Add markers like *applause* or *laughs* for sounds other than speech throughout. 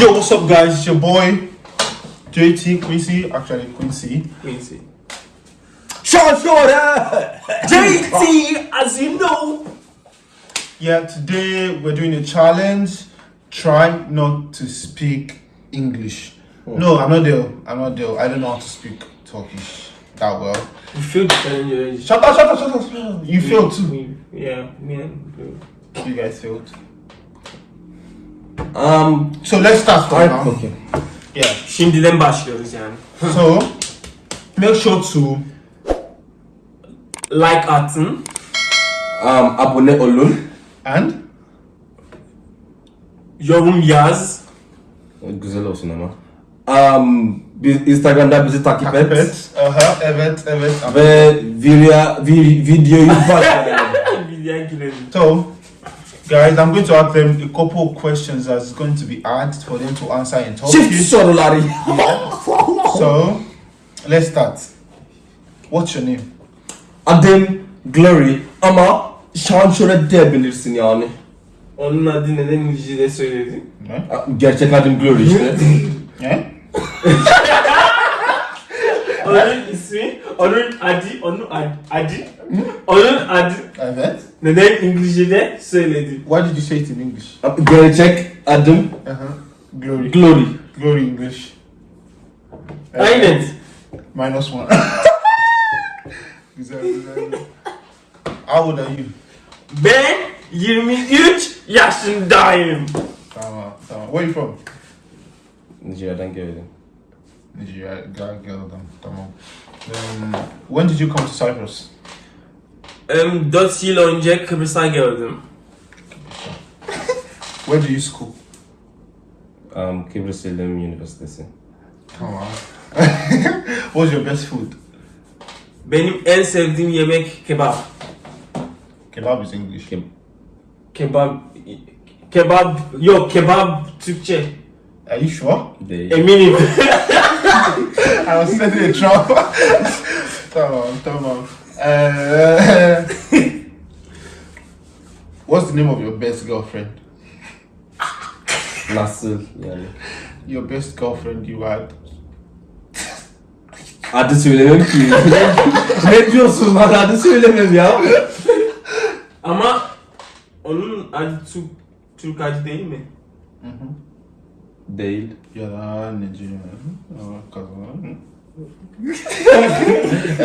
Yo, what's up, guys? It's your boy JT Quincy. Actually, Quincy. Quincy. Sean Shorter! Eh? JT, as you know. Yeah, today we're doing a challenge. Try not to speak English. Hmm. No, I'm not there. I'm not there. I don't know how to speak Turkish that well. You feel the challenge. Shut up, shut up, shut up. You failed too. Yeah, me and you. You guys failed. Um, So let's start from now. okay. Yeah. Şimdiden başlıyoruz yani. *laughs* So make sure to Like atın. Um, abone olun. and Yorum yaz. Güzel olsun ama. Um, biz Instagram'da bizi takip et. evet, aha, evet, evet. Ve video, vi, *laughs* videoyu başlayalım. Videoya girelim. So, guys, I'm going to ask them a couple of questions that's going to be asked for them to answer in Turkish. soruları. So, let's start. What's your name? Adım Glory ama şöyle diyebilirsin yani. Onun adı neden İngilizce'de söyledi? Yeah? Gerçek adım Glory işte. *laughs* Yeah? *laughs* Onun ismi, onun adı, onun ad- adı, onun adı Evet. neden İngilizce'de söyledi? Why did you say it in English? Gerçek adım Uh-huh. Glory. Glory. Glory English. Uh, Aynen. Minus one. *laughs* güzel, güzel. How old are you? Ben 23 yaşındayım. Tamam, tamam. Where are you from? Nijerya'dan geldim. Nigeria. Gal'dan. Tamam. Um, when did you come to Cyprus? Em, 4 yıl önce Kıbrıs'a geldim. *laughs* Where do you school? Um, Kıbrıs İlim Üniversitesi. Tamam. *laughs* What's your best food? Benim en sevdiğim yemek kebap. Kebab is English. Ke- Kebap, kebap, yok kebap Türkçe. Are you sure? Değil. Eminim. *laughs* I was setting a trap. tamam, tamam. Uh, *laughs* what's the name of your best girlfriend? Nasıl yani? Your best girlfriend you had. I Adı söylemem ki. ne diyorsun lan adı söylemem ya. Ama onun adı Türk, Türk adı değil mi? Değil. Ya Nigeria. Oh, kazan.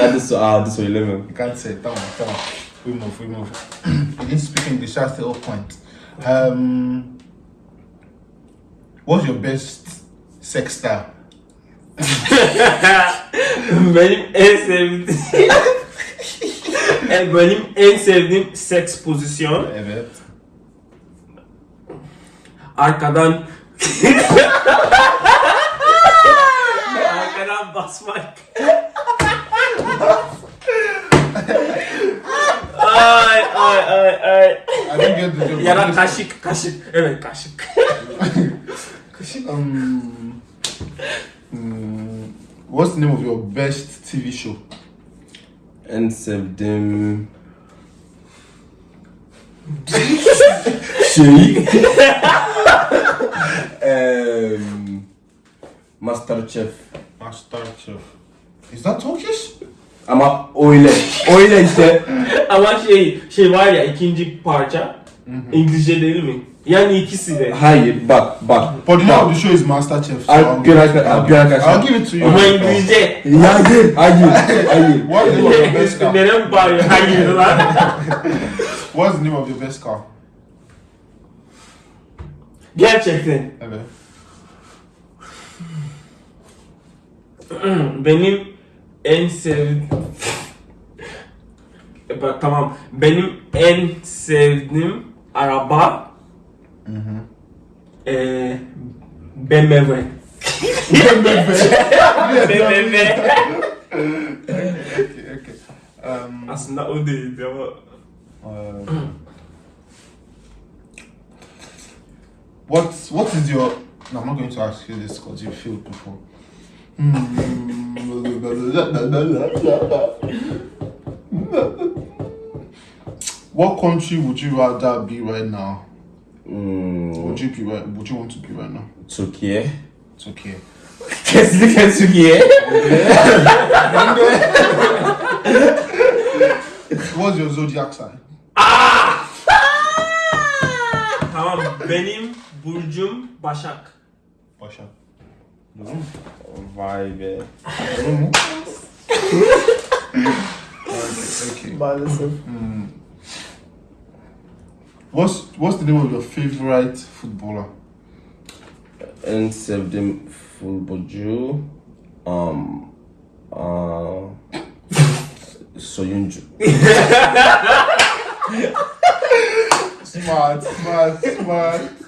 Adı, so- adı söylemem. You can't say. Tamam, tamam. We move, we move. *clears throat* you didn't speak English. That's the whole point. Um, what's your best sex style? *laughs* benim en sevdiğim *laughs* benim en sevdiğim seks pozisyon Evet. arkadan arkadan basmak. ay ay ay ay. I didn't get the joke. Ya da kaşık kaşık. Evet kaşık. Um, mm, what's the name of your best TV show? En sevdiğim şey um, Masterchef Masterchef. Is that Turkish? ama öyle öyle işte *laughs* Ama şey şey var ya ikinci parça İngilizce değil mi? Yani ikisi de. hayır bak bak But of the show is Masterchef. So I'll I'm- get a- I'll get a- I'll give it to you. Ama İngilizce. hayır hayır hayır What's the name of your best *laughs* car? *laughs* Neden bağırıyor? Hayır lan. What's the name of your best car? Gerçekten. Evet. *clears throat* Benim en sevdiğim... Bak tamam. Benim en sevdiğim araba eee BMW. BMW. Okay, okay. Um, Aslında o değildi ama uh, what what is your? No, I'm not going to ask you this because you failed before. Hmm. What country would you rather be right now? Hmm, Would you be right? Would you want to be right now? Türkiye. It's okay. Kesinlikle Türkiye. What's your zodiac sign? Tamam benim burcum Başak. Başak. Vay be. Okay. Maalesef. What's What's the name of your favorite footballer? En sevdiğim futbolcu um, uh, soyuncu. *laughs* Smart, smart, smart.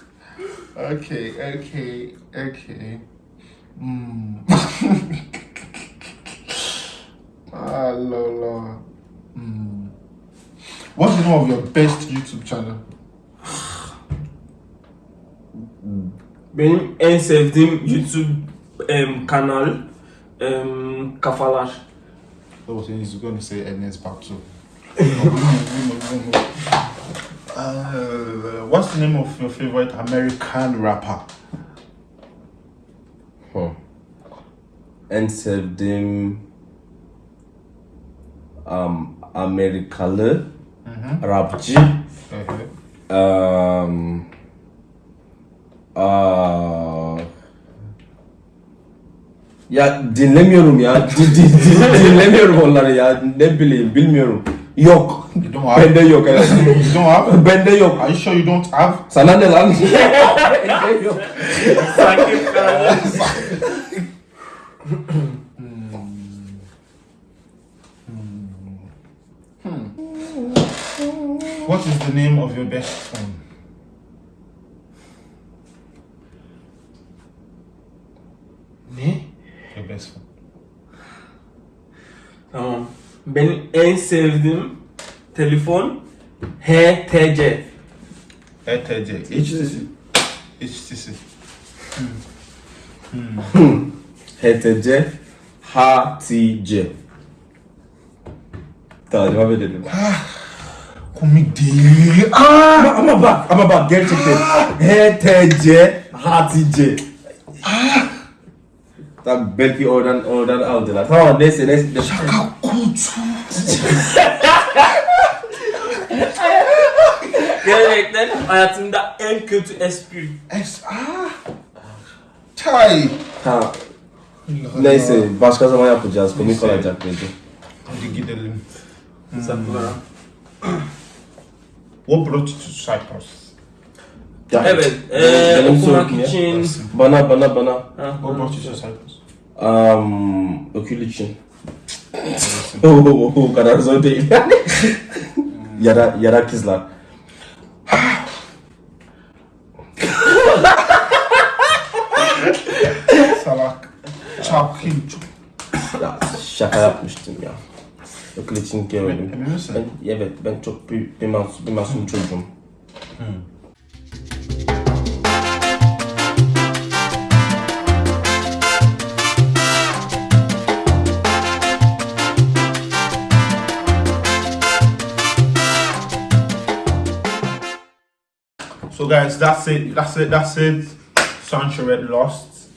Okay, okay, okay. Hmm. *laughs* ah, Lola. Hmm. What's the name of your best YouTube channel? Benim en sevdiğim YouTube em, kanal em, Kafalar. I was saying he's going to say Ernest Papso. *laughs* uh, what's the name of your favorite American rapper? Hı. En sevdiğim um, Amerikalı rapçi Uh-huh. um, aa, ya dinlemiyorum ya Di- di- di- dinlemiyorum onları ya ne bileyim bilmiyorum yok You don't have. bende yok evet you don't have. bende yok Are you sure you don't have? sana ne lan *laughs* bende yok. What is the name of your best phone? Ne? Your best phone. Tamam. Benim en sevdiğim telefon HTC. HTC. HTC. HTC. HTC HTC Taliba verelim. Komik değil. Aa! Ama, ama bak ama bak gerçekten HTC HTC Tamam belki oradan oradan aldılar. Tamam neyse neyse. Şaka kutu. Gerçekten hayatımda en kötü espri. Es ah. Çay. Tamam. Neyse başka zaman yapacağız. Komik Neyse. olacak bence. Hadi gidelim. Saklara. What brought you to Cyprus? Ya, Evet, eee, benim okumak sorum ya. için... Bana bana bana. Ha, What brought you to Cyprus? Um, okul için. O, *laughs* o kadar zor değil yani. *laughs* yara, yara kızlar. *laughs* Salak. Çapkın. Ya şaka yapmıştım ya. Okul için gelmedim. Emin misin? Ben, evet ben çok büyük bir masum, bir masum çocuğum. So guys, that's it. That's it. That's it. Sancho Red lost.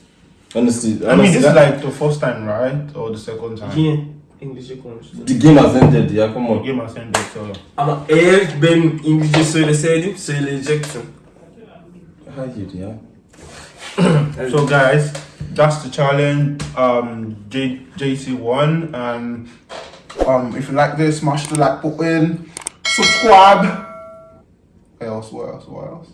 Honestly, I mean, this honestly, is like the first time, right, or the second time? Yeah. İngilizce konuştu. the game has ended ya come The on. game has ended. So Ama eğer ben İngilizce söyleseydim söyleyecektim. Hayır ya. So guys, that's the challenge. Um, J- JC won, and um, if you like this, smash the like button, subscribe. What else? What else? What else?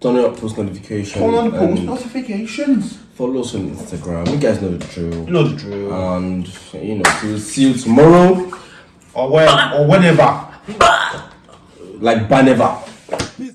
Turn on post notifications. Turn on the post notifications. Follow us on Instagram. You guys know the drill. You know the drill. And you know, we'll see you tomorrow. or when, or whenever. Like Baneva.